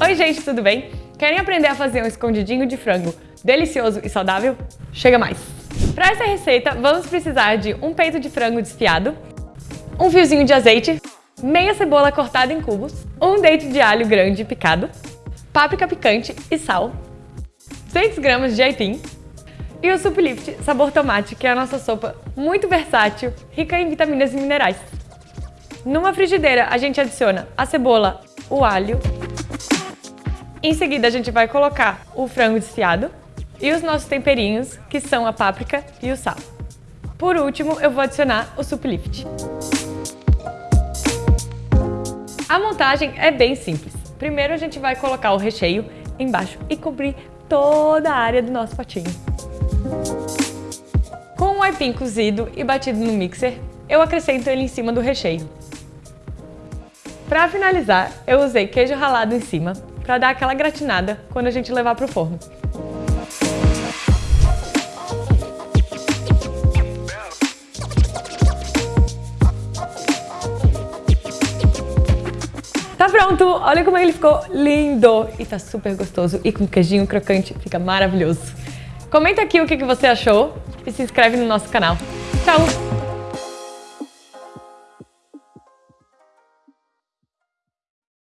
Oi gente, tudo bem? Querem aprender a fazer um escondidinho de frango delicioso e saudável? Chega mais! Para essa receita, vamos precisar de um peito de frango desfiado, um fiozinho de azeite, meia cebola cortada em cubos, um dente de alho grande picado, páprica picante e sal, 6 gramas de aipim e o Suplift sabor tomate, que é a nossa sopa muito versátil, rica em vitaminas e minerais. Numa frigideira, a gente adiciona a cebola, o alho. Em seguida, a gente vai colocar o frango desfiado e os nossos temperinhos, que são a páprica e o sal. Por último, eu vou adicionar o Suplift. A montagem é bem simples. Primeiro, a gente vai colocar o recheio embaixo e cobrir toda a área do nosso potinho. Com o aipim cozido e batido no mixer, eu acrescento ele em cima do recheio. Para finalizar, eu usei queijo ralado em cima para dar aquela gratinada quando a gente levar para o forno. Tá pronto! Olha como ele ficou lindo! E tá super gostoso e com queijinho crocante fica maravilhoso. Comenta aqui o que você achou e se inscreve no nosso canal. Tchau!